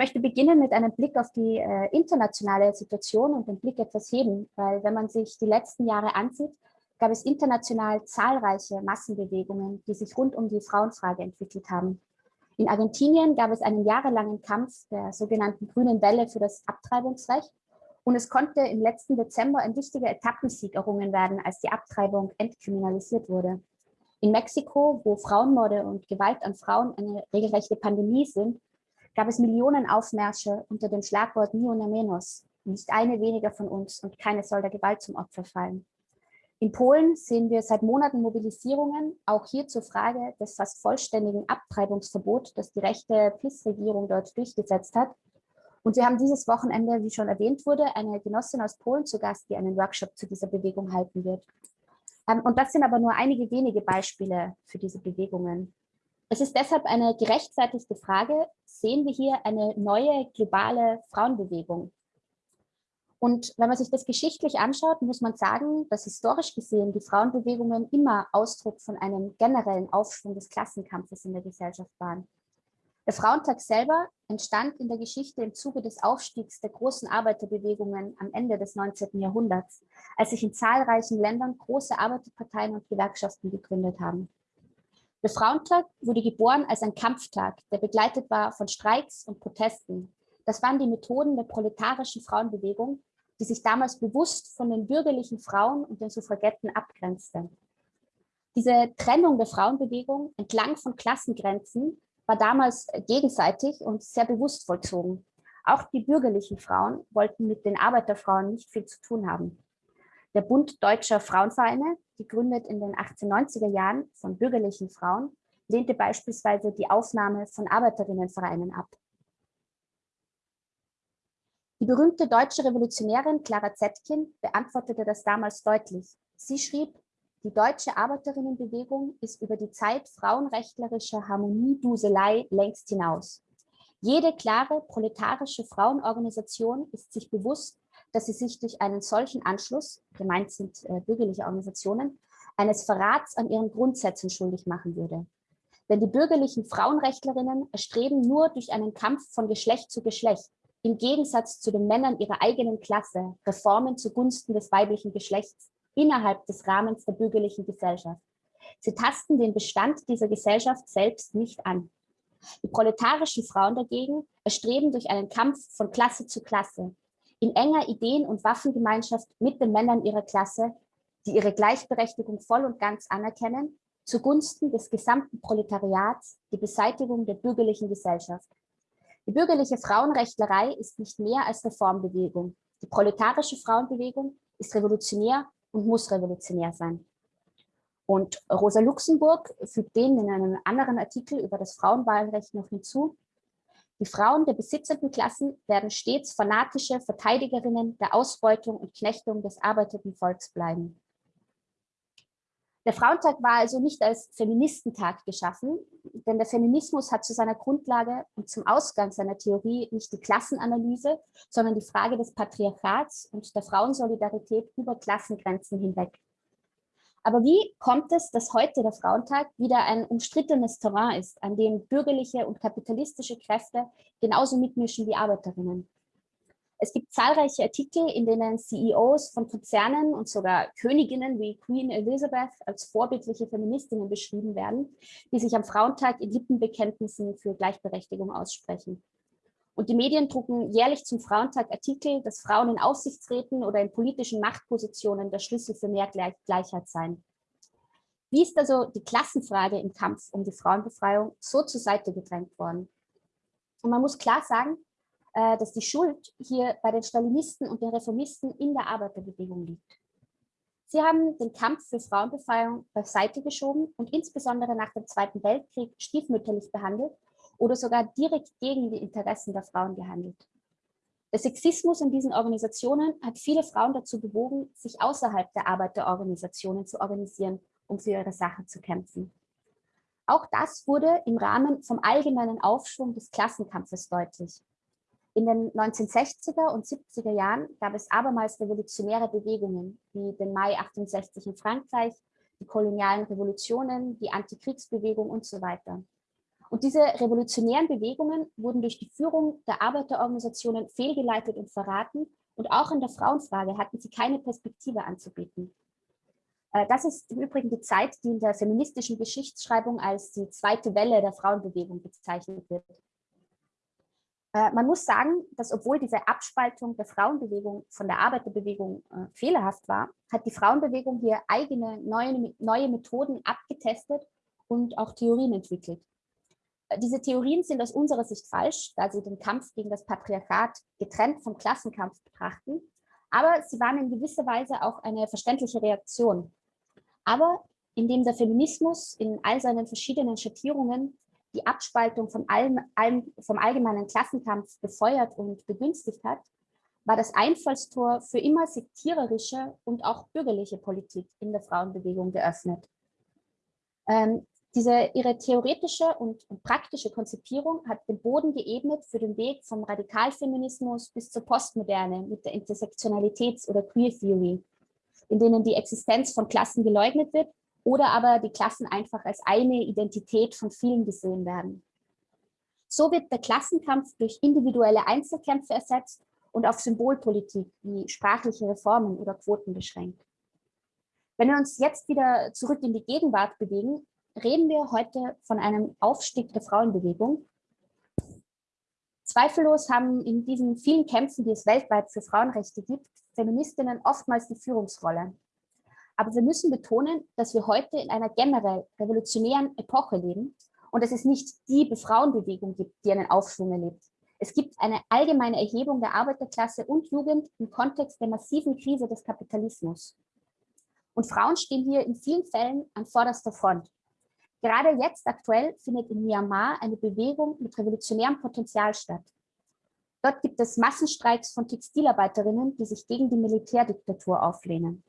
möchte beginnen mit einem Blick auf die äh, internationale Situation und den Blick etwas heben, weil wenn man sich die letzten Jahre ansieht, gab es international zahlreiche Massenbewegungen, die sich rund um die Frauenfrage entwickelt haben. In Argentinien gab es einen jahrelangen Kampf der sogenannten grünen Welle für das Abtreibungsrecht und es konnte im letzten Dezember ein wichtiger Etappensieg errungen werden, als die Abtreibung entkriminalisiert wurde. In Mexiko, wo Frauenmorde und Gewalt an Frauen eine regelrechte Pandemie sind, gab es Millionen Aufmärsche unter dem Schlagwort Ni una menos, nicht eine weniger von uns und keine soll der Gewalt zum Opfer fallen. In Polen sehen wir seit Monaten Mobilisierungen, auch hier zur Frage des fast vollständigen Abtreibungsverbots, das die rechte PiS-Regierung dort durchgesetzt hat. Und wir haben dieses Wochenende, wie schon erwähnt wurde, eine Genossin aus Polen zu Gast, die einen Workshop zu dieser Bewegung halten wird. Ähm, und das sind aber nur einige wenige Beispiele für diese Bewegungen. Es ist deshalb eine gerechtfertigte Frage, sehen wir hier eine neue globale Frauenbewegung? Und wenn man sich das geschichtlich anschaut, muss man sagen, dass historisch gesehen die Frauenbewegungen immer Ausdruck von einem generellen Aufschwung des Klassenkampfes in der Gesellschaft waren. Der Frauentag selber entstand in der Geschichte im Zuge des Aufstiegs der großen Arbeiterbewegungen am Ende des 19. Jahrhunderts, als sich in zahlreichen Ländern große Arbeiterparteien und Gewerkschaften gegründet haben. Der Frauentag wurde geboren als ein Kampftag, der begleitet war von Streiks und Protesten. Das waren die Methoden der proletarischen Frauenbewegung, die sich damals bewusst von den bürgerlichen Frauen und den Suffragetten abgrenzte. Diese Trennung der Frauenbewegung entlang von Klassengrenzen war damals gegenseitig und sehr bewusst vollzogen. Auch die bürgerlichen Frauen wollten mit den Arbeiterfrauen nicht viel zu tun haben. Der Bund Deutscher Frauenvereine gegründet in den 1890er Jahren von bürgerlichen Frauen, lehnte beispielsweise die Aufnahme von Arbeiterinnenvereinen ab. Die berühmte deutsche Revolutionärin Clara Zetkin beantwortete das damals deutlich. Sie schrieb, die deutsche Arbeiterinnenbewegung ist über die Zeit frauenrechtlerischer Harmonieduselei längst hinaus. Jede klare proletarische Frauenorganisation ist sich bewusst, dass sie sich durch einen solchen Anschluss, gemeint sind äh, bürgerliche Organisationen, eines Verrats an ihren Grundsätzen schuldig machen würde. Denn die bürgerlichen Frauenrechtlerinnen erstreben nur durch einen Kampf von Geschlecht zu Geschlecht, im Gegensatz zu den Männern ihrer eigenen Klasse, Reformen zugunsten des weiblichen Geschlechts innerhalb des Rahmens der bürgerlichen Gesellschaft. Sie tasten den Bestand dieser Gesellschaft selbst nicht an. Die proletarischen Frauen dagegen erstreben durch einen Kampf von Klasse zu Klasse, in enger Ideen- und Waffengemeinschaft mit den Männern ihrer Klasse, die ihre Gleichberechtigung voll und ganz anerkennen, zugunsten des gesamten Proletariats die Beseitigung der bürgerlichen Gesellschaft. Die bürgerliche Frauenrechtlerei ist nicht mehr als Reformbewegung. Die proletarische Frauenbewegung ist revolutionär und muss revolutionär sein. Und Rosa Luxemburg fügt dem in einem anderen Artikel über das Frauenwahlrecht noch hinzu, die Frauen der besitzenden Klassen werden stets fanatische Verteidigerinnen der Ausbeutung und Knechtung des arbeitenden Volks bleiben. Der Frauentag war also nicht als Feministentag geschaffen, denn der Feminismus hat zu seiner Grundlage und zum Ausgang seiner Theorie nicht die Klassenanalyse, sondern die Frage des Patriarchats und der Frauensolidarität über Klassengrenzen hinweg. Aber wie kommt es, dass heute der Frauentag wieder ein umstrittenes Terrain ist, an dem bürgerliche und kapitalistische Kräfte genauso mitmischen wie Arbeiterinnen? Es gibt zahlreiche Artikel, in denen CEOs von Konzernen und sogar Königinnen wie Queen Elizabeth als vorbildliche Feministinnen beschrieben werden, die sich am Frauentag in Lippenbekenntnissen für Gleichberechtigung aussprechen. Und die Medien drucken jährlich zum Frauentag Artikel, dass Frauen in Aufsichtsräten oder in politischen Machtpositionen der Schlüssel für mehr Gleichheit seien. Wie ist also die Klassenfrage im Kampf um die Frauenbefreiung so zur Seite gedrängt worden? Und man muss klar sagen, äh, dass die Schuld hier bei den Stalinisten und den Reformisten in der Arbeiterbewegung liegt. Sie haben den Kampf für Frauenbefreiung beiseite geschoben und insbesondere nach dem Zweiten Weltkrieg stiefmütterlich behandelt oder sogar direkt gegen die Interessen der Frauen gehandelt. Der Sexismus in diesen Organisationen hat viele Frauen dazu bewogen, sich außerhalb der Arbeiterorganisationen zu organisieren, um für ihre Sache zu kämpfen. Auch das wurde im Rahmen vom allgemeinen Aufschwung des Klassenkampfes deutlich. In den 1960er und 70er Jahren gab es abermals revolutionäre Bewegungen, wie den Mai 68 in Frankreich, die kolonialen Revolutionen, die Antikriegsbewegung und so weiter. Und diese revolutionären Bewegungen wurden durch die Führung der Arbeiterorganisationen fehlgeleitet und verraten. Und auch in der Frauenfrage hatten sie keine Perspektive anzubieten. Äh, das ist im Übrigen die Zeit, die in der feministischen Geschichtsschreibung als die zweite Welle der Frauenbewegung bezeichnet wird. Äh, man muss sagen, dass obwohl diese Abspaltung der Frauenbewegung von der Arbeiterbewegung äh, fehlerhaft war, hat die Frauenbewegung hier eigene neue, neue Methoden abgetestet und auch Theorien entwickelt. Diese Theorien sind aus unserer Sicht falsch, da sie den Kampf gegen das Patriarchat getrennt vom Klassenkampf betrachten, aber sie waren in gewisser Weise auch eine verständliche Reaktion. Aber indem der Feminismus in all seinen verschiedenen Schattierungen die Abspaltung vom, allem, allem, vom allgemeinen Klassenkampf befeuert und begünstigt hat, war das Einfallstor für immer sektiererische und auch bürgerliche Politik in der Frauenbewegung geöffnet. Ähm, diese, ihre theoretische und, praktische Konzipierung hat den Boden geebnet für den Weg vom Radikalfeminismus bis zur Postmoderne mit der Intersektionalitäts- oder Queer Theory, in denen die Existenz von Klassen geleugnet wird oder aber die Klassen einfach als eine Identität von vielen gesehen werden. So wird der Klassenkampf durch individuelle Einzelkämpfe ersetzt und auf Symbolpolitik wie sprachliche Reformen oder Quoten beschränkt. Wenn wir uns jetzt wieder zurück in die Gegenwart bewegen, reden wir heute von einem Aufstieg der Frauenbewegung. Zweifellos haben in diesen vielen Kämpfen, die es weltweit für Frauenrechte gibt, Feministinnen oftmals die Führungsrolle. Aber wir müssen betonen, dass wir heute in einer generell revolutionären Epoche leben und dass es nicht die Frauenbewegung gibt, die einen Aufschwung erlebt. Es gibt eine allgemeine Erhebung der Arbeiterklasse und Jugend im Kontext der massiven Krise des Kapitalismus. Und Frauen stehen hier in vielen Fällen an vorderster Front. Gerade jetzt aktuell findet in Myanmar eine Bewegung mit revolutionärem Potenzial statt. Dort gibt es Massenstreiks von Textilarbeiterinnen, die sich gegen die Militärdiktatur auflehnen.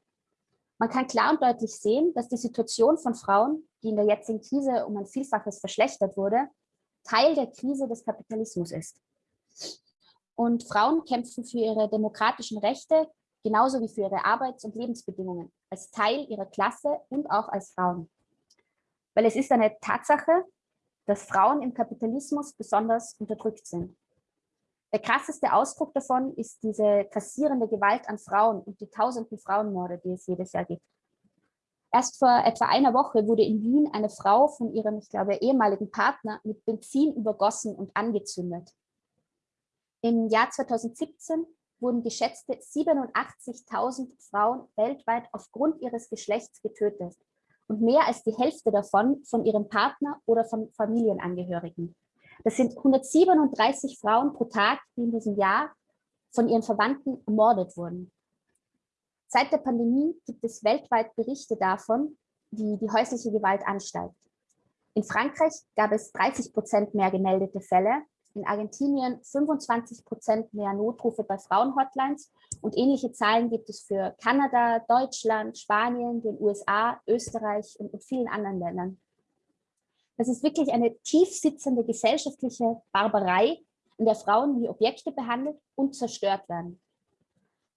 Man kann klar und deutlich sehen, dass die Situation von Frauen, die in der jetzigen Krise um ein Vielfaches verschlechtert wurde, Teil der Krise des Kapitalismus ist. Und Frauen kämpfen für ihre demokratischen Rechte genauso wie für ihre Arbeits- und Lebensbedingungen, als Teil ihrer Klasse und auch als Frauen. Weil es ist eine Tatsache, dass Frauen im Kapitalismus besonders unterdrückt sind. Der krasseste Ausdruck davon ist diese kassierende Gewalt an Frauen und die tausenden Frauenmorde, die es jedes Jahr gibt. Erst vor etwa einer Woche wurde in Wien eine Frau von ihrem, ich glaube, ehemaligen Partner mit Benzin übergossen und angezündet. Im Jahr 2017 wurden geschätzte 87.000 Frauen weltweit aufgrund ihres Geschlechts getötet und mehr als die Hälfte davon von ihrem Partner oder von Familienangehörigen. Das sind 137 Frauen pro Tag, die in diesem Jahr von ihren Verwandten ermordet wurden. Seit der Pandemie gibt es weltweit Berichte davon, wie die häusliche Gewalt ansteigt. In Frankreich gab es 30 Prozent mehr gemeldete Fälle in Argentinien 25 Prozent mehr Notrufe bei Frauenhotlines und ähnliche Zahlen gibt es für Kanada, Deutschland, Spanien, den USA, Österreich und, und vielen anderen Ländern. Das ist wirklich eine tief sitzende gesellschaftliche Barbarei, in der Frauen wie Objekte behandelt und zerstört werden.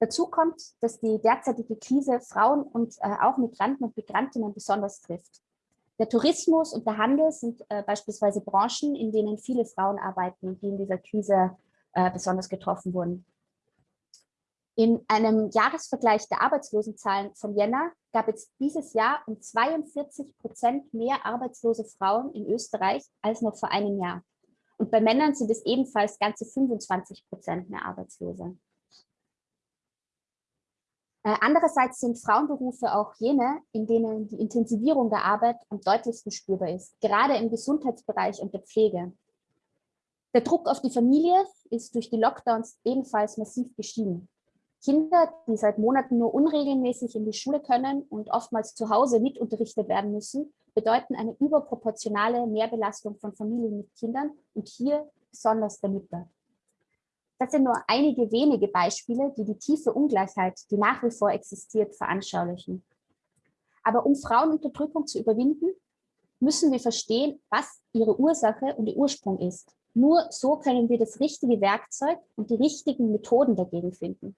Dazu kommt, dass die derzeitige Krise Frauen und äh, auch Migranten und Migrantinnen besonders trifft. Der Tourismus und der Handel sind äh, beispielsweise Branchen, in denen viele Frauen arbeiten die in dieser Krise äh, besonders getroffen wurden. In einem Jahresvergleich der Arbeitslosenzahlen von Jänner gab es dieses Jahr um 42 Prozent mehr arbeitslose Frauen in Österreich als noch vor einem Jahr. Und bei Männern sind es ebenfalls ganze 25 Prozent mehr Arbeitslose. Äh, andererseits sind Frauenberufe auch jene, in denen die Intensivierung der Arbeit am deutlichsten spürbar ist, gerade im Gesundheitsbereich und der Pflege. Der Druck auf die Familie ist durch die Lockdowns ebenfalls massiv gestiegen. Kinder, die seit Monaten nur unregelmäßig in die Schule können und oftmals zu Hause mitunterrichtet werden müssen, bedeuten eine überproportionale Mehrbelastung von Familien mit Kindern und hier besonders der Mütter. Das sind nur einige wenige Beispiele, die die tiefe Ungleichheit, die nach wie vor existiert, veranschaulichen. Aber um Frauenunterdrückung zu überwinden, müssen wir verstehen, was ihre Ursache und ihr Ursprung ist. Nur so können wir das richtige Werkzeug und die richtigen Methoden dagegen finden.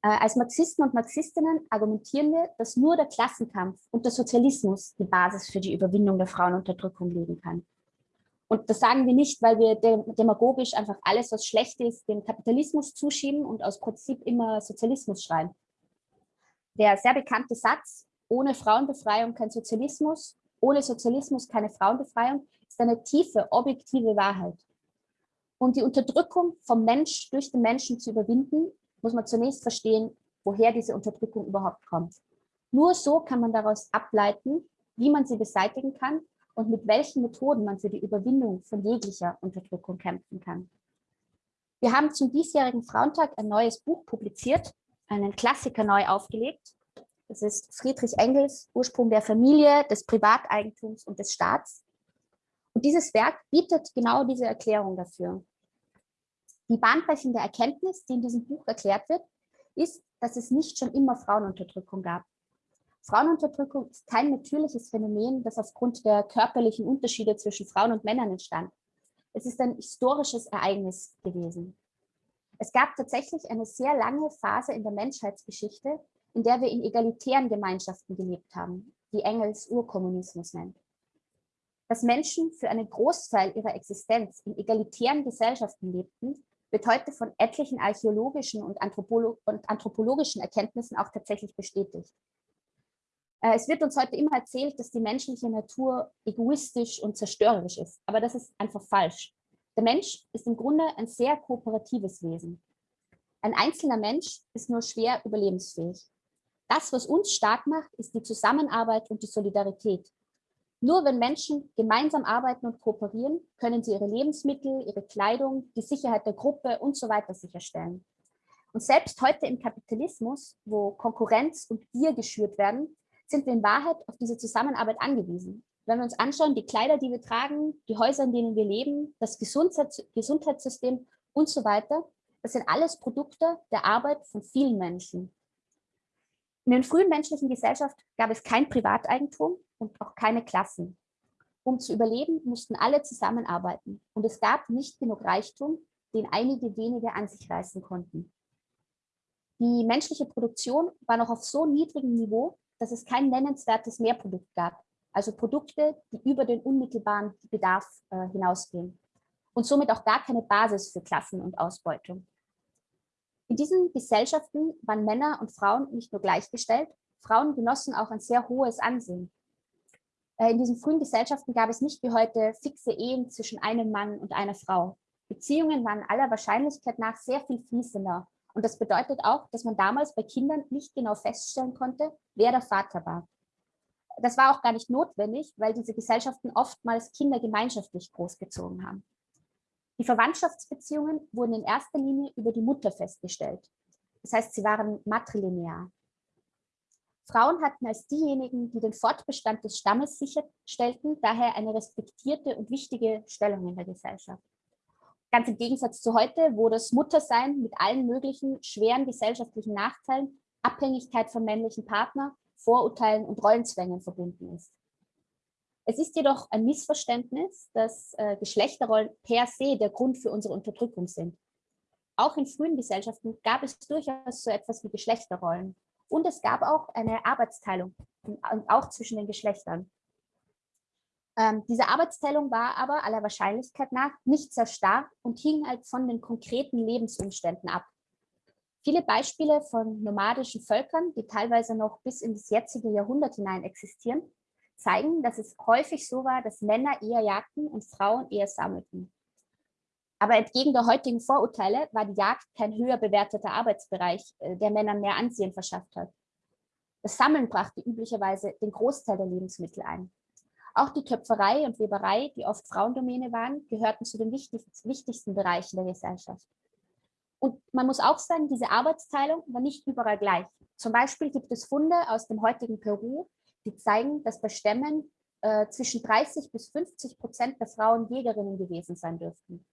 Äh, als Marxisten und Marxistinnen argumentieren wir, dass nur der Klassenkampf und der Sozialismus die Basis für die Überwindung der Frauenunterdrückung legen kann. Und das sagen wir nicht, weil wir demagogisch einfach alles, was schlecht ist, dem Kapitalismus zuschieben und aus Prinzip immer Sozialismus schreien. Der sehr bekannte Satz, ohne Frauenbefreiung kein Sozialismus, ohne Sozialismus keine Frauenbefreiung, ist eine tiefe, objektive Wahrheit. Um die Unterdrückung vom Mensch durch den Menschen zu überwinden, muss man zunächst verstehen, woher diese Unterdrückung überhaupt kommt. Nur so kann man daraus ableiten, wie man sie beseitigen kann und mit welchen Methoden man für die Überwindung von jeglicher Unterdrückung kämpfen kann. Wir haben zum diesjährigen Frauentag ein neues Buch publiziert, einen Klassiker neu aufgelegt. Das ist Friedrich Engels Ursprung der Familie, des Privateigentums und des Staats. Und dieses Werk bietet genau diese Erklärung dafür. Die bahnbrechende Erkenntnis, die in diesem Buch erklärt wird, ist, dass es nicht schon immer Frauenunterdrückung gab. Frauenunterdrückung ist kein natürliches Phänomen, das aufgrund der körperlichen Unterschiede zwischen Frauen und Männern entstand. Es ist ein historisches Ereignis gewesen. Es gab tatsächlich eine sehr lange Phase in der Menschheitsgeschichte, in der wir in egalitären Gemeinschaften gelebt haben, die Engels Urkommunismus nennt. Dass Menschen für einen Großteil ihrer Existenz in egalitären Gesellschaften lebten, wird heute von etlichen archäologischen und, anthropologischen Erkenntnissen auch tatsächlich bestätigt. Äh, es wird uns heute immer erzählt, dass die menschliche Natur egoistisch und zerstörerisch ist, aber das ist einfach falsch. Der Mensch ist im Grunde ein sehr kooperatives Wesen. Ein einzelner Mensch ist nur schwer überlebensfähig. Das, was uns stark macht, ist die Zusammenarbeit und die Solidarität. Nur wenn Menschen gemeinsam arbeiten und kooperieren, können sie ihre Lebensmittel, ihre Kleidung, die Sicherheit der Gruppe und so weiter sicherstellen. Und selbst heute im Kapitalismus, wo Konkurrenz und Gier geschürt werden, sind wir in Wahrheit auf diese Zusammenarbeit angewiesen. Wenn wir uns anschauen, die Kleider, die wir tragen, die Häuser, in denen wir leben, das Gesundheitssystem und so weiter, das sind alles Produkte der Arbeit von vielen Menschen. In den frühen menschlichen Gesellschaften gab es kein Privateigentum und auch keine Klassen. Um zu überleben, mussten alle zusammenarbeiten und es gab nicht genug Reichtum, den einige wenige an sich reißen konnten. Die menschliche Produktion war noch auf so niedrigem Niveau, dass es kein nennenswertes Mehrprodukt gab, also Produkte, die über den unmittelbaren Bedarf äh, hinausgehen und somit auch gar keine Basis für Klassen- und Ausbeutung. In diesen Gesellschaften waren Männer und Frauen nicht nur gleichgestellt, Frauen genossen auch ein sehr hohes Ansehen. Äh, in diesen frühen Gesellschaften gab es nicht wie heute fixe Ehen zwischen einem Mann und einer Frau. Beziehungen waren aller Wahrscheinlichkeit nach sehr viel fließender und das bedeutet auch, dass man damals bei Kindern nicht genau feststellen konnte, wer der Vater war. Das war auch gar nicht notwendig, weil diese Gesellschaften oftmals Kinder gemeinschaftlich großgezogen haben. Die Verwandtschaftsbeziehungen wurden in erster Linie über die Mutter festgestellt. Das heißt, sie waren matrilinear. Frauen hatten als diejenigen, die den Fortbestand des Stammes sicherstellten, daher eine respektierte und wichtige Stellung in der Gesellschaft. Ganz im Gegensatz zu heute, wo das Muttersein mit allen möglichen schweren gesellschaftlichen Nachteilen, Abhängigkeit vom männlichen Partner, Vorurteilen und Rollenzwängen verbunden ist. Es ist jedoch ein Missverständnis, dass äh, Geschlechterrollen per se der Grund für unsere Unterdrückung sind. Auch in frühen Gesellschaften gab es durchaus so etwas wie Geschlechterrollen. Und es gab auch eine Arbeitsteilung, auch zwischen den Geschlechtern. Ähm, diese Arbeitsteilung war aber aller Wahrscheinlichkeit nach nicht sehr stark und hing halt von den konkreten Lebensumständen ab. Viele Beispiele von nomadischen Völkern, die teilweise noch bis in das jetzige Jahrhundert hinein existieren, zeigen, dass es häufig so war, dass Männer eher jagten und Frauen eher sammelten. Aber entgegen der heutigen Vorurteile war die Jagd kein höher bewerteter Arbeitsbereich, äh, der Männern mehr Ansehen verschafft hat. Das Sammeln brachte üblicherweise den Großteil der Lebensmittel ein. Auch die Töpferei und Weberei, die oft Frauendomäne waren, gehörten zu den wichtigsten Bereichen der Gesellschaft. Und man muss auch sagen, diese Arbeitsteilung war nicht überall gleich. Zum Beispiel gibt es Funde aus dem heutigen Peru, die zeigen, dass bei Stämmen äh, zwischen 30 bis 50 Prozent der Frauen Jägerinnen gewesen sein dürften.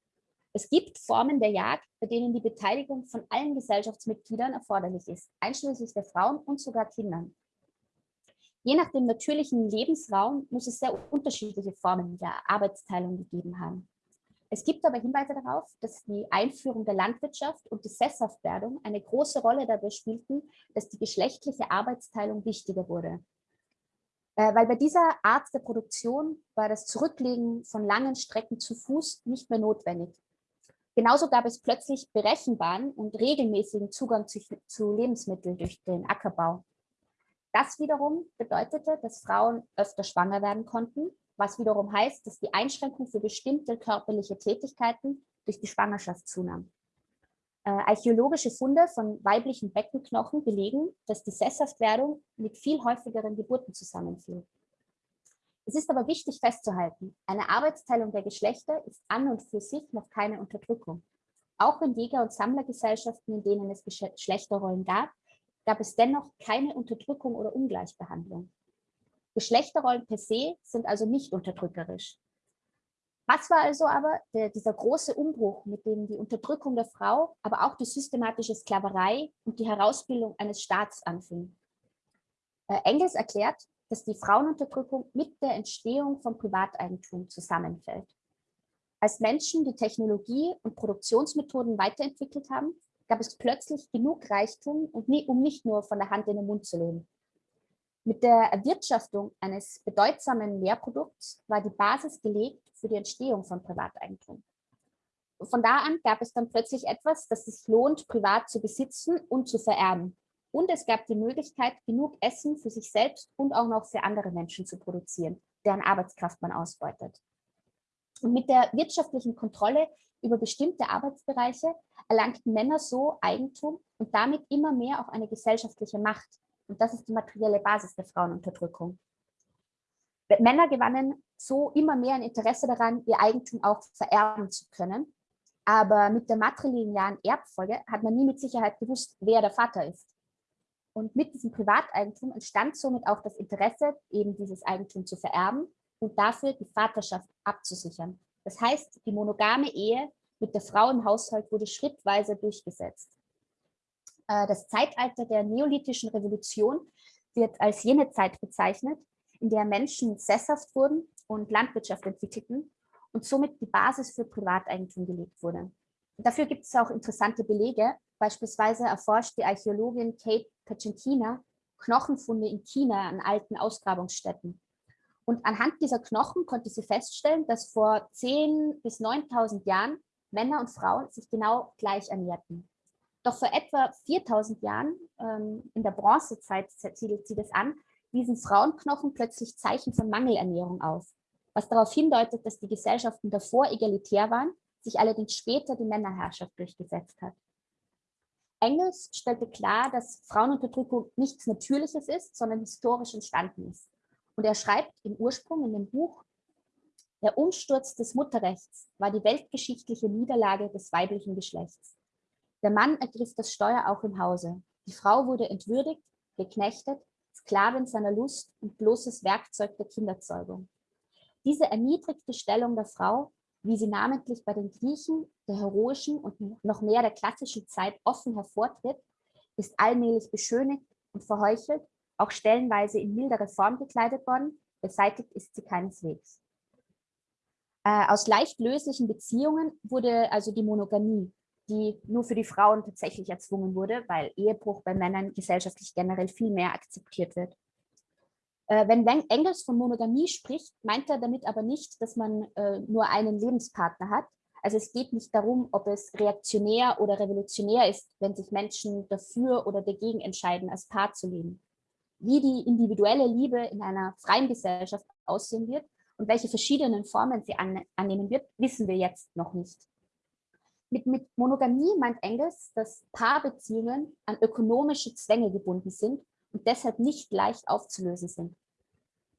Es gibt Formen der Jagd, bei denen die Beteiligung von allen Gesellschaftsmitgliedern erforderlich ist, einschließlich der Frauen und sogar Kindern. Je nach dem natürlichen Lebensraum muss es sehr unterschiedliche Formen der Arbeitsteilung gegeben haben. Es gibt aber Hinweise darauf, dass die Einführung der Landwirtschaft und die Sesshaftwerdung eine große Rolle dabei spielten, dass die geschlechtliche Arbeitsteilung wichtiger wurde. Äh, weil bei dieser Art der Produktion war das Zurücklegen von langen Strecken zu Fuß nicht mehr notwendig. Genauso gab es plötzlich berechenbaren und regelmäßigen Zugang zu, zu Lebensmitteln durch den Ackerbau. Das wiederum bedeutete, dass Frauen öfter schwanger werden konnten, was wiederum heißt, dass die Einschränkung für bestimmte körperliche Tätigkeiten durch die Schwangerschaft zunahm. Äh, archäologische Funde von weiblichen Beckenknochen belegen, dass die Sesshaftwerdung mit viel häufigeren Geburten zusammenfiel. Es ist aber wichtig festzuhalten, eine Arbeitsteilung der Geschlechter ist an und für sich noch keine Unterdrückung. Auch in Jäger- und Sammlergesellschaften, in denen es Geschlechterrollen gab, gab es dennoch keine Unterdrückung oder Ungleichbehandlung. Geschlechterrollen per se sind also nicht unterdrückerisch. Was war also aber der, dieser große Umbruch, mit dem die Unterdrückung der Frau, aber auch die systematische Sklaverei und die Herausbildung eines Staats anfing? Äh, Engels erklärt, dass die Frauenunterdrückung mit der Entstehung von Privateigentum zusammenfällt. Als Menschen die Technologie und Produktionsmethoden weiterentwickelt haben, gab es plötzlich genug Reichtum, um nicht nur von der Hand in den Mund zu leben. Mit der Erwirtschaftung eines bedeutsamen Mehrprodukts war die Basis gelegt für die Entstehung von Privateigentum. Von da an gab es dann plötzlich etwas, das sich lohnt, privat zu besitzen und zu vererben. Und es gab die Möglichkeit, genug Essen für sich selbst und auch noch für andere Menschen zu produzieren, deren Arbeitskraft man ausbeutet. Und mit der wirtschaftlichen Kontrolle über bestimmte Arbeitsbereiche erlangten Männer so Eigentum und damit immer mehr auch eine gesellschaftliche Macht, und das ist die materielle Basis der Frauenunterdrückung. Männer gewannen so immer mehr ein Interesse daran, ihr Eigentum auch vererben zu können. Aber mit der matrilinearen Erbfolge hat man nie mit Sicherheit gewusst, wer der Vater ist. Und mit diesem Privateigentum entstand somit auch das Interesse, eben dieses Eigentum zu vererben und dafür die Vaterschaft abzusichern. Das heißt, die monogame Ehe mit der Frau im Haushalt wurde schrittweise durchgesetzt. Äh, das Zeitalter der neolithischen Revolution wird als jene Zeit bezeichnet, in der Menschen sesshaft wurden und Landwirtschaft entwickelten und somit die Basis für Privateigentum gelegt wurde. Dafür gibt es auch interessante Belege. Beispielsweise erforscht die Archäologin Kate Pacentina Knochenfunde in China an alten Ausgrabungsstätten. Und anhand dieser Knochen konnte sie feststellen, dass vor 10.000 bis 9.000 Jahren Männer und Frauen sich genau gleich ernährten. Doch vor etwa 4000 Jahren, ähm, in der Bronzezeit siedelt sie das an, wiesen Frauenknochen plötzlich Zeichen von Mangelernährung auf, was darauf hindeutet, dass die Gesellschaften davor egalitär waren, sich allerdings später die Männerherrschaft durchgesetzt hat. Engels stellte klar, dass Frauenunterdrückung nichts Natürliches ist, sondern historisch entstanden ist. Und er schreibt im Ursprung in dem Buch, der Umsturz des Mutterrechts war die weltgeschichtliche Niederlage des weiblichen Geschlechts. Der Mann ergriff das Steuer auch im Hause. Die Frau wurde entwürdigt, geknechtet, Sklavin seiner Lust und bloßes Werkzeug der Kinderzeugung. Diese erniedrigte Stellung der Frau, wie sie namentlich bei den Griechen der heroischen und noch mehr der klassischen Zeit offen hervortritt, ist allmählich beschönigt und verheuchelt, auch stellenweise in mildere Form gekleidet worden, beseitigt ist sie keineswegs. Äh, aus leicht löslichen Beziehungen wurde also die Monogamie, die nur für die Frauen tatsächlich erzwungen wurde, weil Ehebruch bei Männern gesellschaftlich generell viel mehr akzeptiert wird. Äh, wenn Engels von Monogamie spricht, meint er damit aber nicht, dass man äh, nur einen Lebenspartner hat. Also es geht nicht darum, ob es reaktionär oder revolutionär ist, wenn sich Menschen dafür oder dagegen entscheiden, als Paar zu leben. Wie die individuelle Liebe in einer freien Gesellschaft aussehen wird und welche verschiedenen Formen sie annehmen wird, wissen wir jetzt noch nicht. Mit, mit Monogamie meint Engels, dass Paarbeziehungen an ökonomische Zwänge gebunden sind und deshalb nicht leicht aufzulösen sind.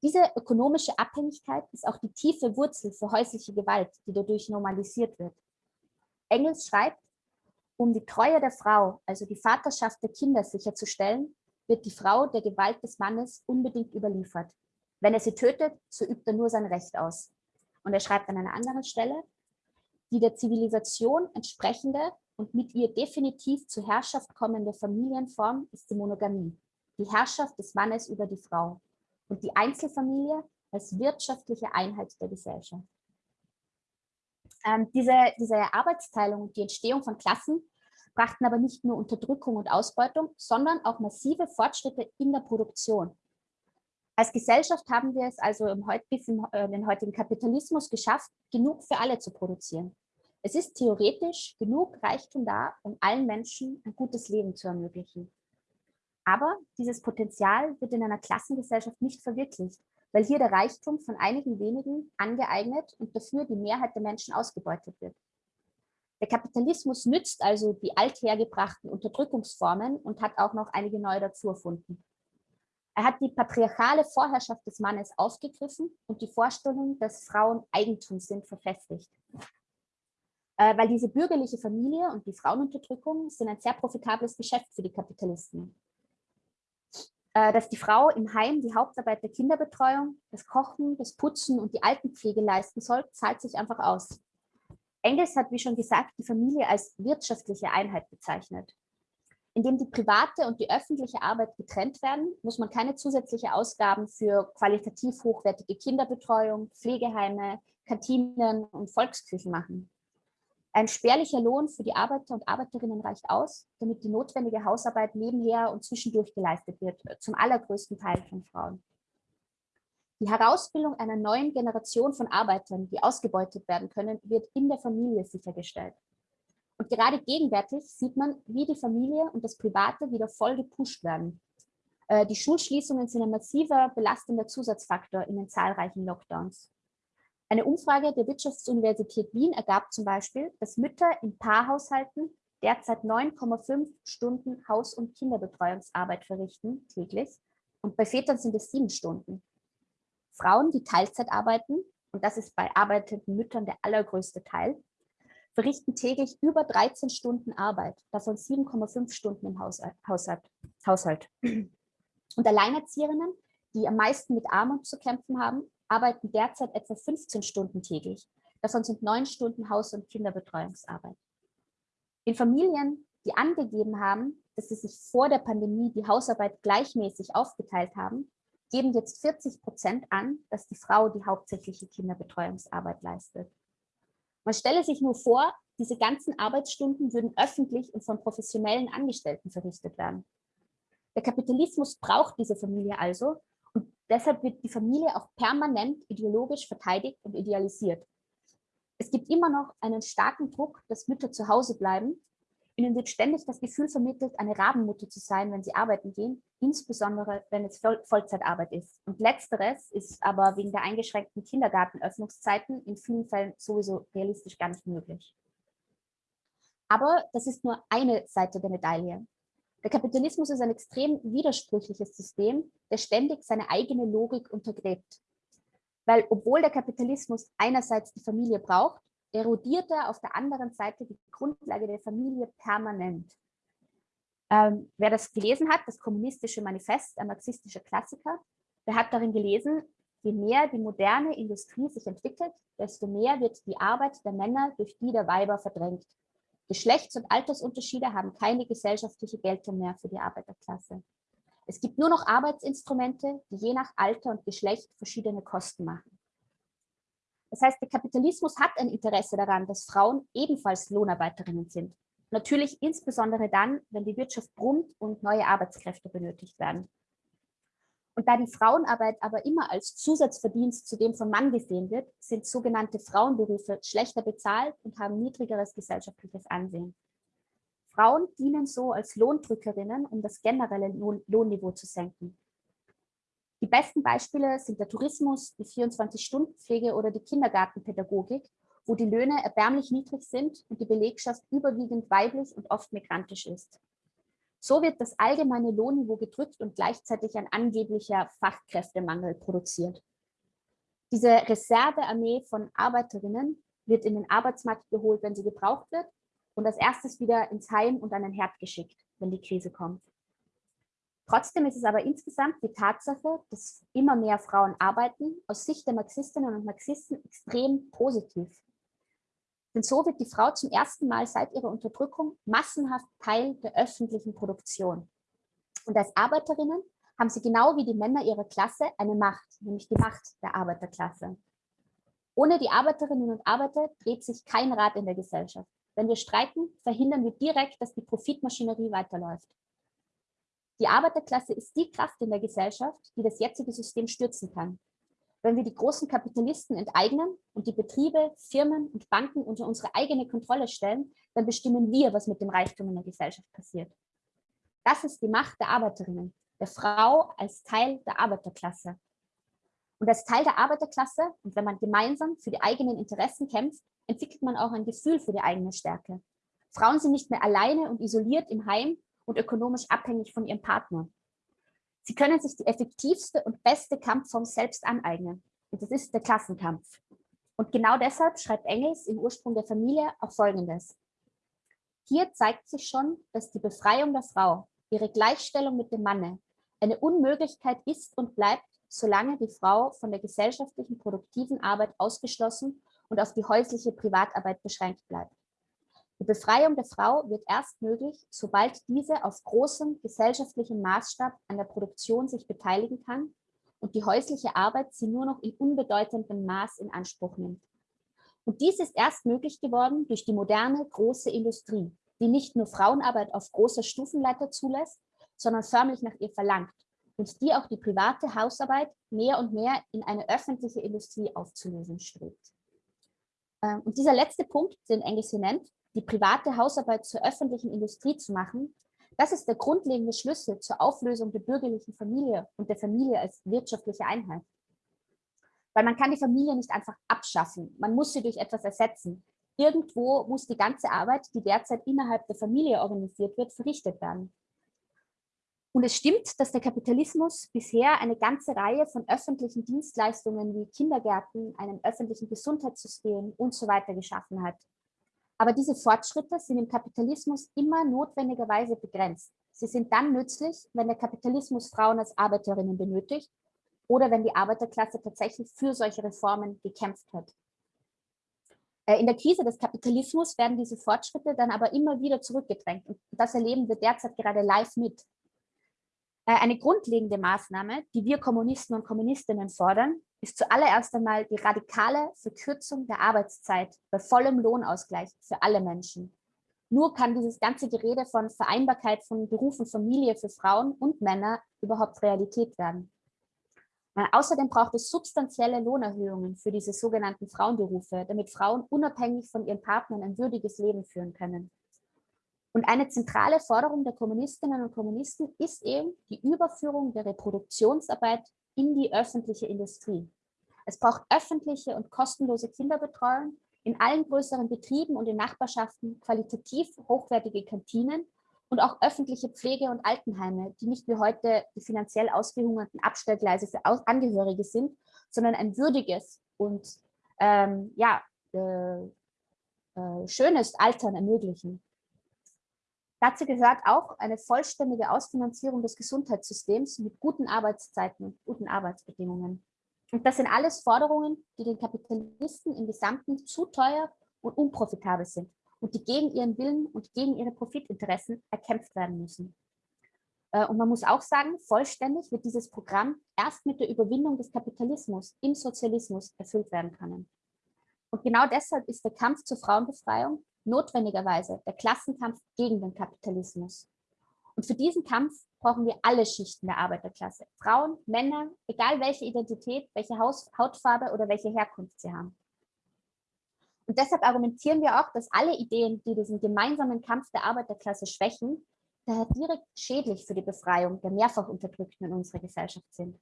Diese ökonomische Abhängigkeit ist auch die tiefe Wurzel für häusliche Gewalt, die dadurch normalisiert wird. Engels schreibt, um die Treue der Frau, also die Vaterschaft der Kinder sicherzustellen, wird die Frau der Gewalt des Mannes unbedingt überliefert. Wenn er sie tötet, so übt er nur sein Recht aus. Und er schreibt an einer anderen Stelle, die der Zivilisation entsprechende und mit ihr definitiv zur Herrschaft kommende Familienform ist die Monogamie, die Herrschaft des Mannes über die Frau und die Einzelfamilie als wirtschaftliche Einheit der Gesellschaft. Ähm, diese, diese Arbeitsteilung und die Entstehung von Klassen brachten aber nicht nur Unterdrückung und Ausbeutung, sondern auch massive Fortschritte in der Produktion. Als Gesellschaft haben wir es also im, bis in äh, den heutigen Kapitalismus geschafft, genug für alle zu produzieren. Es ist theoretisch genug Reichtum da, um allen Menschen ein gutes Leben zu ermöglichen. Aber dieses Potenzial wird in einer Klassengesellschaft nicht verwirklicht, weil hier der Reichtum von einigen wenigen angeeignet und dafür die Mehrheit der Menschen ausgebeutet wird. Der Kapitalismus nützt also die althergebrachten Unterdrückungsformen und hat auch noch einige neue dazu erfunden. Er hat die patriarchale Vorherrschaft des Mannes aufgegriffen und die Vorstellung, dass Frauen Eigentum sind, verfestigt. Äh, weil diese bürgerliche Familie und die Frauenunterdrückung sind ein sehr profitables Geschäft für die Kapitalisten. Äh, dass die Frau im Heim die Hauptarbeit der Kinderbetreuung, das Kochen, das Putzen und die Altenpflege leisten soll, zahlt sich einfach aus. Engels hat, wie schon gesagt, die Familie als wirtschaftliche Einheit bezeichnet. Indem die private und die öffentliche Arbeit getrennt werden, muss man keine zusätzliche Ausgaben für qualitativ hochwertige Kinderbetreuung, Pflegeheime, Kantinen und Volksküchen machen. Ein spärlicher Lohn für die Arbeiter und Arbeiterinnen reicht aus, damit die notwendige Hausarbeit nebenher und zwischendurch geleistet wird, zum allergrößten Teil von Frauen. Die Herausbildung einer neuen Generation von Arbeitern, die ausgebeutet werden können, wird in der Familie sichergestellt. Und gerade gegenwärtig sieht man, wie die Familie und das Private wieder voll gepusht werden. Äh, die Schulschließungen sind ein massiver belastender Zusatzfaktor in den zahlreichen Lockdowns. Eine Umfrage der Wirtschaftsuniversität Wien ergab zum Beispiel, dass Mütter in Paarhaushalten derzeit 9,5 Stunden Haus- und Kinderbetreuungsarbeit verrichten täglich und bei Vätern sind es sieben Stunden. Frauen, die Teilzeit arbeiten, und das ist bei arbeitenden Müttern der allergrößte Teil, verrichten täglich über 13 Stunden Arbeit, davon 7,5 Stunden im Haushalt. Und Alleinerzieherinnen, die am meisten mit Armut zu kämpfen haben, arbeiten derzeit etwa 15 Stunden täglich. Davon sind neun Stunden Haus- und Kinderbetreuungsarbeit. In Familien, die angegeben haben, dass sie sich vor der Pandemie die Hausarbeit gleichmäßig aufgeteilt haben, geben jetzt 40 Prozent an, dass die Frau die hauptsächliche Kinderbetreuungsarbeit leistet. Man stelle sich nur vor, diese ganzen Arbeitsstunden würden öffentlich und von professionellen Angestellten verrichtet werden. Der Kapitalismus braucht diese Familie also und deshalb wird die Familie auch permanent ideologisch verteidigt und idealisiert. Es gibt immer noch einen starken Druck, dass Mütter zu Hause bleiben. Ihnen wird ständig das Gefühl vermittelt, eine Rabenmutter zu sein, wenn sie arbeiten gehen, insbesondere wenn es Vollzeitarbeit ist. Und letzteres ist aber wegen der eingeschränkten Kindergartenöffnungszeiten in vielen Fällen sowieso realistisch gar nicht möglich. Aber das ist nur eine Seite der Medaille. Der Kapitalismus ist ein extrem widersprüchliches System, der ständig seine eigene Logik untergräbt. Weil obwohl der Kapitalismus einerseits die Familie braucht, erodiert er auf der anderen Seite die Grundlage der Familie permanent. Ähm, wer das gelesen hat, das kommunistische Manifest, ein marxistischer Klassiker, der hat darin gelesen, je mehr die moderne Industrie sich entwickelt, desto mehr wird die Arbeit der Männer durch die der Weiber verdrängt. Geschlechts- und Altersunterschiede haben keine gesellschaftliche Geltung mehr für die Arbeiterklasse. Es gibt nur noch Arbeitsinstrumente, die je nach Alter und Geschlecht verschiedene Kosten machen. Das heißt, der Kapitalismus hat ein Interesse daran, dass Frauen ebenfalls Lohnarbeiterinnen sind. Natürlich insbesondere dann, wenn die Wirtschaft brummt und neue Arbeitskräfte benötigt werden. Und da die Frauenarbeit aber immer als Zusatzverdienst zu dem vom Mann gesehen wird, sind sogenannte Frauenberufe schlechter bezahlt und haben niedrigeres gesellschaftliches Ansehen. Frauen dienen so als Lohndrückerinnen, um das generelle Lohn Lohnniveau zu senken. Die besten Beispiele sind der Tourismus, die 24-Stunden-Pflege oder die Kindergartenpädagogik, wo die Löhne erbärmlich niedrig sind und die Belegschaft überwiegend weiblich und oft migrantisch ist. So wird das allgemeine Lohnniveau gedrückt und gleichzeitig ein angeblicher Fachkräftemangel produziert. Diese Reservearmee von Arbeiterinnen wird in den Arbeitsmarkt geholt, wenn sie gebraucht wird und als erstes wieder ins Heim und an den Herd geschickt, wenn die Krise kommt. Trotzdem ist es aber insgesamt die Tatsache, dass immer mehr Frauen arbeiten, aus Sicht der Marxistinnen und Marxisten extrem positiv. Denn so wird die Frau zum ersten Mal seit ihrer Unterdrückung massenhaft Teil der öffentlichen Produktion. Und als Arbeiterinnen haben sie genau wie die Männer ihrer Klasse eine Macht, nämlich die Macht der Arbeiterklasse. Ohne die Arbeiterinnen und Arbeiter dreht sich kein Rad in der Gesellschaft. Wenn wir streiken, verhindern wir direkt, dass die Profitmaschinerie weiterläuft. Die Arbeiterklasse ist die Kraft in der Gesellschaft, die das jetzige System stürzen kann. Wenn wir die großen Kapitalisten enteignen und die Betriebe, Firmen und Banken unter unsere eigene Kontrolle stellen, dann bestimmen wir, was mit dem Reichtum in der Gesellschaft passiert. Das ist die Macht der Arbeiterinnen, der Frau als Teil der Arbeiterklasse. Und als Teil der Arbeiterklasse und wenn man gemeinsam für die eigenen Interessen kämpft, entwickelt man auch ein Gefühl für die eigene Stärke. Frauen sind nicht mehr alleine und isoliert im Heim und ökonomisch abhängig von ihrem Partner. Sie können sich die effektivste und beste Kampfform selbst aneignen. Und das ist der Klassenkampf. Und genau deshalb schreibt Engels im Ursprung der Familie auch Folgendes. Hier zeigt sich schon, dass die Befreiung der Frau, ihre Gleichstellung mit dem Manne, eine Unmöglichkeit ist und bleibt, solange die Frau von der gesellschaftlichen produktiven Arbeit ausgeschlossen und auf die häusliche Privatarbeit beschränkt bleibt. Die Befreiung der Frau wird erst möglich, sobald diese auf großem gesellschaftlichen Maßstab an der Produktion sich beteiligen kann und die häusliche Arbeit sie nur noch in unbedeutendem Maß in Anspruch nimmt. Und dies ist erst möglich geworden durch die moderne große Industrie, die nicht nur Frauenarbeit auf großer Stufenleiter zulässt, sondern förmlich nach ihr verlangt und die auch die private Hausarbeit mehr und mehr in eine öffentliche Industrie aufzulösen strebt. Ähm, und dieser letzte Punkt, den Engels hier nennt, die private Hausarbeit zur öffentlichen Industrie zu machen, das ist der grundlegende Schlüssel zur Auflösung der bürgerlichen Familie und der Familie als wirtschaftliche Einheit. Weil man kann die Familie nicht einfach abschaffen, man muss sie durch etwas ersetzen. Irgendwo muss die ganze Arbeit, die derzeit innerhalb der Familie organisiert wird, verrichtet werden. Und es stimmt, dass der Kapitalismus bisher eine ganze Reihe von öffentlichen Dienstleistungen wie Kindergärten, einem öffentlichen Gesundheitssystem und so weiter geschaffen hat. Aber diese Fortschritte sind im Kapitalismus immer notwendigerweise begrenzt. Sie sind dann nützlich, wenn der Kapitalismus Frauen als Arbeiterinnen benötigt oder wenn die Arbeiterklasse tatsächlich für solche Reformen gekämpft hat. Äh, in der Krise des Kapitalismus werden diese Fortschritte dann aber immer wieder zurückgedrängt. Und das erleben wir derzeit gerade live mit. Äh, eine grundlegende Maßnahme, die wir Kommunisten und Kommunistinnen fordern, ist zuallererst einmal die radikale Verkürzung der Arbeitszeit bei vollem Lohnausgleich für alle Menschen. Nur kann dieses ganze Gerede von Vereinbarkeit von Beruf und Familie für Frauen und Männer überhaupt Realität werden. Äh, außerdem braucht es substanzielle Lohnerhöhungen für diese sogenannten Frauenberufe, damit Frauen unabhängig von ihren Partnern ein würdiges Leben führen können. Und eine zentrale Forderung der Kommunistinnen und Kommunisten ist eben die Überführung der Reproduktionsarbeit in die öffentliche Industrie. Es braucht öffentliche und kostenlose Kinderbetreuung in allen größeren Betrieben und in Nachbarschaften, qualitativ hochwertige Kantinen und auch öffentliche Pflege- und Altenheime, die nicht wie heute die finanziell ausgehungerten Abstellgleise für Angehörige sind, sondern ein würdiges und ähm, ja, äh, äh, schönes Altern ermöglichen. Dazu gehört auch eine vollständige Ausfinanzierung des Gesundheitssystems mit guten Arbeitszeiten und guten Arbeitsbedingungen. Und das sind alles Forderungen, die den Kapitalisten im Gesamten zu teuer und unprofitabel sind und die gegen ihren Willen und gegen ihre Profitinteressen erkämpft werden müssen. Äh, und man muss auch sagen, vollständig wird dieses Programm erst mit der Überwindung des Kapitalismus im Sozialismus erfüllt werden können. Und genau deshalb ist der Kampf zur Frauenbefreiung notwendigerweise der Klassenkampf gegen den Kapitalismus. Und für diesen Kampf brauchen wir alle Schichten der Arbeiterklasse. Frauen, Männer, egal welche Identität, welche Haus Hautfarbe oder welche Herkunft sie haben. Und deshalb argumentieren wir auch, dass alle Ideen, die diesen gemeinsamen Kampf der Arbeiterklasse schwächen, daher direkt schädlich für die Befreiung der mehrfach Unterdrückten in unserer Gesellschaft sind.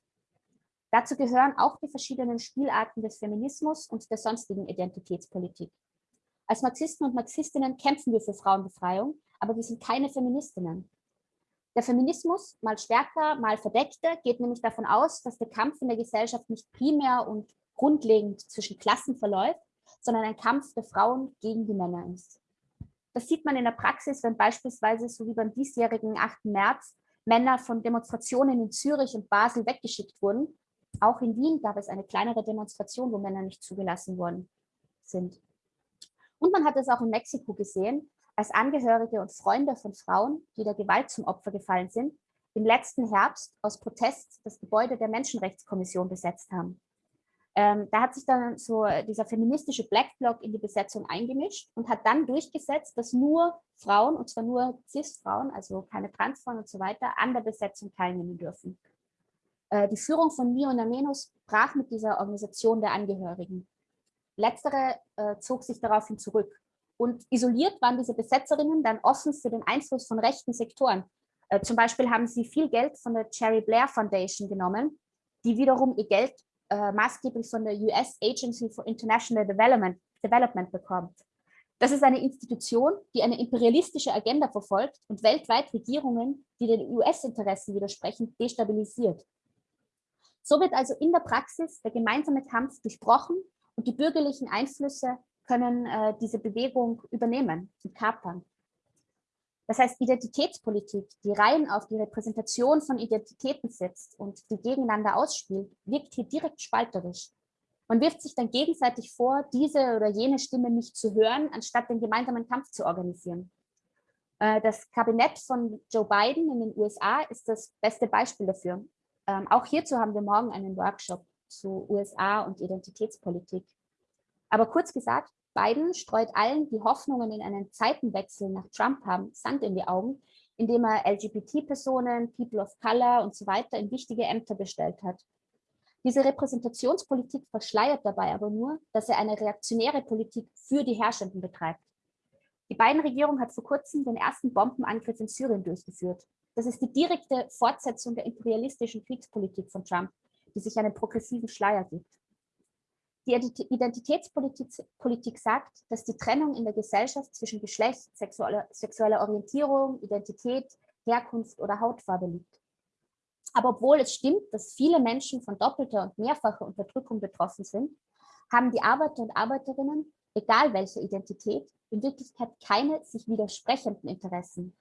Dazu gehören auch die verschiedenen Spielarten des Feminismus und der sonstigen Identitätspolitik. Als Marxisten und Marxistinnen kämpfen wir für Frauenbefreiung, aber wir sind keine Feministinnen. Der Feminismus, mal stärker, mal verdeckter, geht nämlich davon aus, dass der Kampf in der Gesellschaft nicht primär und grundlegend zwischen Klassen verläuft, sondern ein Kampf der Frauen gegen die Männer ist. Das sieht man in der Praxis, wenn beispielsweise, so wie beim diesjährigen 8. März, Männer von Demonstrationen in Zürich und Basel weggeschickt wurden. Auch in Wien gab es eine kleinere Demonstration, wo Männer nicht zugelassen worden sind. Und man hat es auch in Mexiko gesehen, als Angehörige und Freunde von Frauen, die der Gewalt zum Opfer gefallen sind, im letzten Herbst aus Protest das Gebäude der Menschenrechtskommission besetzt haben. Ähm, da hat sich dann so dieser feministische Black Bloc in die Besetzung eingemischt und hat dann durchgesetzt, dass nur Frauen, und zwar nur Cis-Frauen, also keine Transfrauen und so weiter, an der Besetzung teilnehmen dürfen. Äh, die Führung von Mio Namenos brach mit dieser Organisation der Angehörigen. Letztere äh, zog sich daraufhin zurück. Und isoliert waren diese Besetzerinnen dann offen für den Einfluss von rechten Sektoren. Äh, zum Beispiel haben sie viel Geld von der Cherry Blair Foundation genommen, die wiederum ihr Geld äh, maßgeblich von der US Agency for International Development, Development bekommt. Das ist eine Institution, die eine imperialistische Agenda verfolgt und weltweit Regierungen, die den US-Interessen widersprechen, destabilisiert. So wird also in der Praxis der gemeinsame Kampf durchbrochen und die bürgerlichen Einflüsse können äh, diese Bewegung übernehmen und kapern. Das heißt, Identitätspolitik, die rein auf die Repräsentation von Identitäten setzt und die gegeneinander ausspielt, wirkt hier direkt spalterisch. Man wirft sich dann gegenseitig vor, diese oder jene Stimme nicht zu hören, anstatt den gemeinsamen Kampf zu organisieren. Äh, das Kabinett von Joe Biden in den USA ist das beste Beispiel dafür. Ähm, auch hierzu haben wir morgen einen Workshop zu USA und Identitätspolitik. Aber kurz gesagt, Biden streut allen, die Hoffnungen in einen Zeitenwechsel nach Trump haben, Sand in die Augen, indem er LGBT-Personen, People of Color und so weiter in wichtige Ämter bestellt hat. Diese Repräsentationspolitik verschleiert dabei aber nur, dass er eine reaktionäre Politik für die Herrschenden betreibt. Die Biden-Regierung hat vor kurzem den ersten Bombenangriff in Syrien durchgeführt. Das ist die direkte Fortsetzung der imperialistischen Kriegspolitik von Trump, die sich einen progressiven Schleier gibt. Die Identitätspolitik sagt, dass die Trennung in der Gesellschaft zwischen Geschlecht, sexueller, sexueller Orientierung, Identität, Herkunft oder Hautfarbe liegt. Aber obwohl es stimmt, dass viele Menschen von doppelter und mehrfacher Unterdrückung betroffen sind, haben die Arbeiter und Arbeiterinnen, egal welche Identität, in Wirklichkeit keine sich widersprechenden Interessen.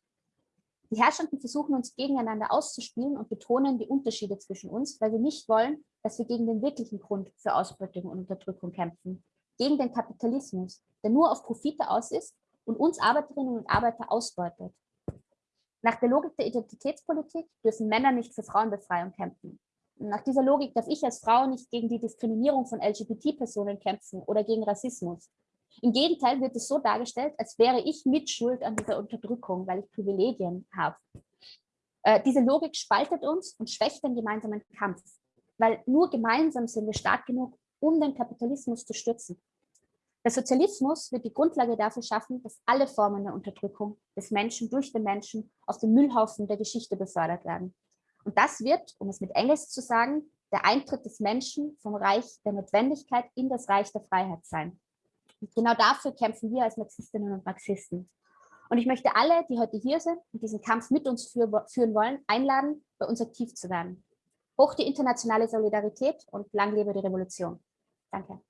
Die Herrschenden versuchen uns gegeneinander auszuspielen und betonen die Unterschiede zwischen uns, weil wir nicht wollen, dass wir gegen den wirklichen Grund für Ausbeutung und Unterdrückung kämpfen, gegen den Kapitalismus, der nur auf Profite aus ist und uns Arbeiterinnen und Arbeiter ausbeutet. Nach der Logik der Identitätspolitik dürfen Männer nicht für Frauenbefreiung kämpfen. Nach dieser Logik darf ich als Frau nicht gegen die Diskriminierung von LGBT-Personen kämpfen oder gegen Rassismus. Im Gegenteil wird es so dargestellt, als wäre ich mitschuld an dieser Unterdrückung, weil ich Privilegien habe. Äh, diese Logik spaltet uns und schwächt den gemeinsamen Kampf weil nur gemeinsam sind wir stark genug, um den Kapitalismus zu stützen. Der Sozialismus wird die Grundlage dafür schaffen, dass alle Formen der Unterdrückung des Menschen durch den Menschen auf den Müllhaufen der Geschichte befördert werden. Und das wird, um es mit Engels zu sagen, der Eintritt des Menschen vom Reich der Notwendigkeit in das Reich der Freiheit sein. Genau dafür kämpfen wir als Marxistinnen und Marxisten. Und ich möchte alle, die heute hier sind und diesen Kampf mit uns führen wollen, einladen, bei uns aktiv zu werden. Hoch die internationale Solidarität und lang lebe die Revolution. Danke.